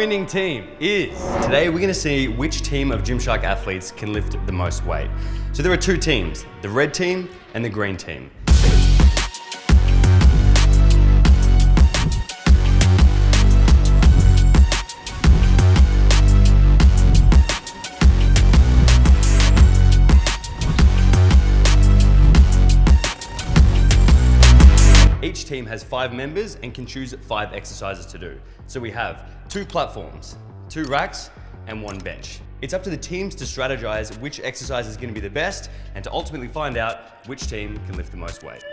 winning team is. Today we're gonna see which team of Gymshark athletes can lift the most weight. So there are two teams, the red team and the green team. Has five members and can choose five exercises to do. So we have two platforms, two racks, and one bench. It's up to the teams to strategize which exercise is gonna be the best and to ultimately find out which team can lift the most weight.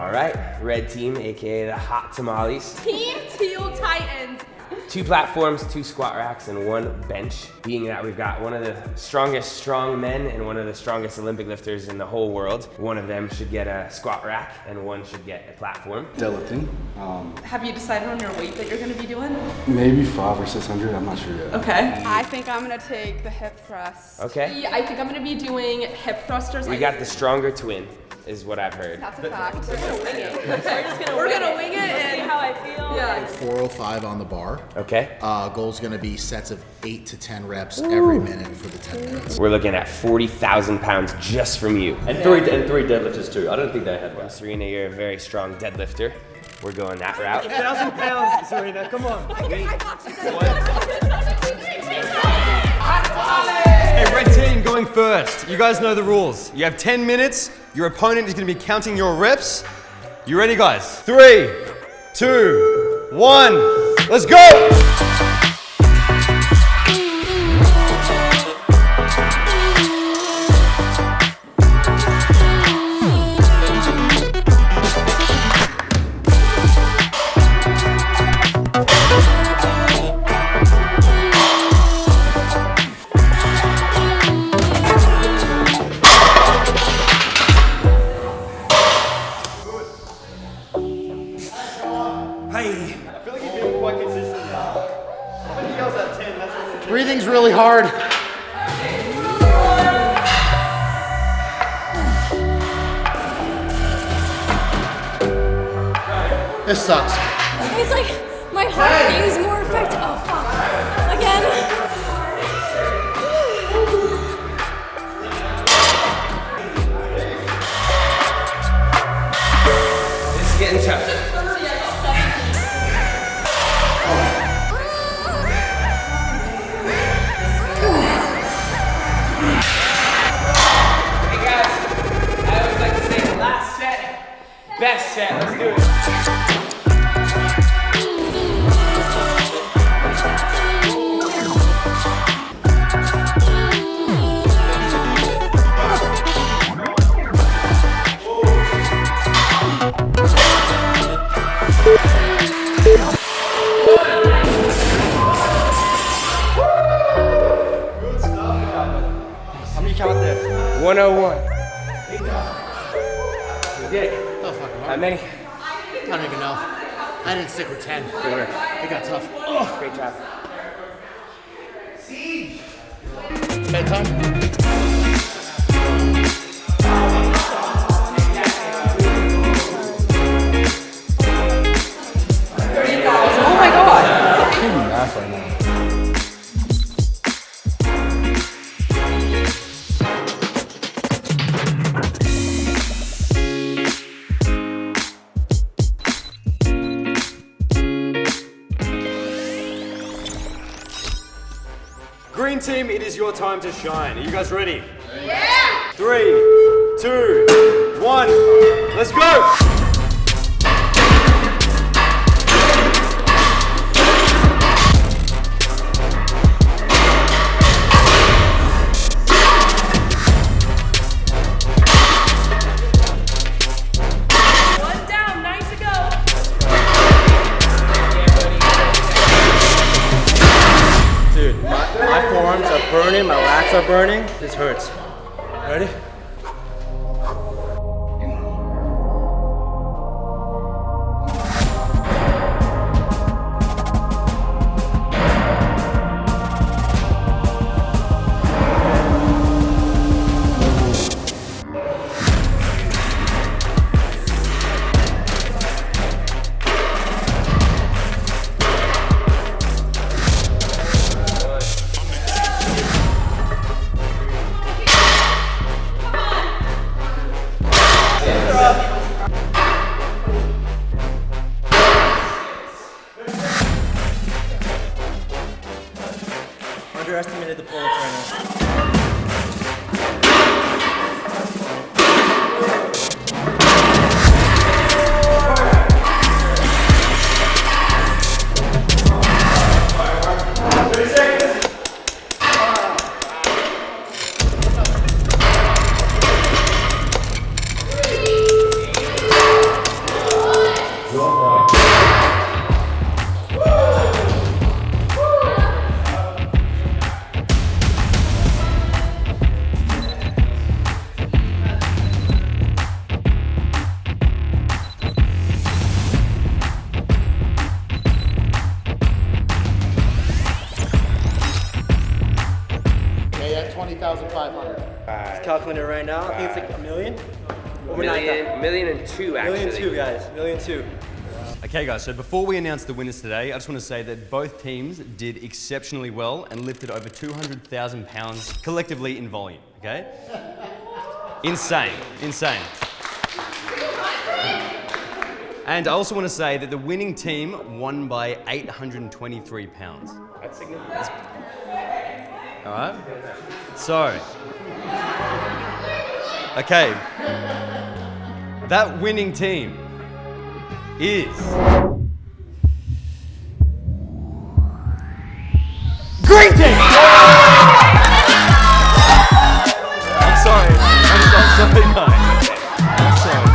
All right, red team, AKA the hot tamales. Team Teal Titans. Two platforms, two squat racks, and one bench. Being that we've got one of the strongest strong men and one of the strongest Olympic lifters in the whole world. One of them should get a squat rack and one should get a platform. Deadlifting. Um, Have you decided on your weight that you're gonna be doing? maybe five or six hundred. I'm not sure yet. Okay. I think I'm gonna take the hip thrust. Okay. I think I'm gonna be doing hip thrusters. We got the stronger twin, is what I've heard. That's a fact. We're gonna wing it. We're just gonna We're gonna wing it and see how I feel. Yeah. 405 on the bar. Okay. Uh, goal's gonna be sets of eight to 10 reps every minute for the 10 minutes. We're looking at 40,000 pounds just from you. And three, and three deadlifters too. I don't think they had one. Serena, you're a very strong deadlifter. We're going that route. Thousand pounds, Serena, come on. i Hey, red team going first. You guys know the rules. You have 10 minutes. Your opponent is gonna be counting your reps. You ready, guys? Three, two, one. Let's go! This sucks. It's like my heart beats more effective. Oh fuck! Again. This is getting tough. Hey guys, I always like to say the last set, best set. Let's do it. There? 101. We did it. Oh, fucking How many? I don't even know. I didn't stick with 10. Good work. It got tough. Great job. Bedtime? Team, it is your time to shine. Are you guys ready? Yeah! Three, two, one, let's go! Are burning. This hurts. Ready? 20,500. Right. Calculating it right now. Right. I think it's like a million. Over million, million and two, actually. Million two, guys. Million two. Okay, guys, so before we announce the winners today, I just want to say that both teams did exceptionally well and lifted over 200,000 pounds collectively in volume, okay? insane, insane. And I also want to say that the winning team won by 823 pounds. That's significant. All right? So, okay. That winning team is. Green team! I'm sorry. I'm, I'm sorry, guys. I'm sorry.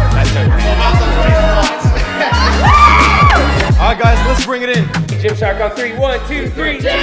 All right, guys, let's bring it in. Gymshark on three. One, two, three. Gymshark!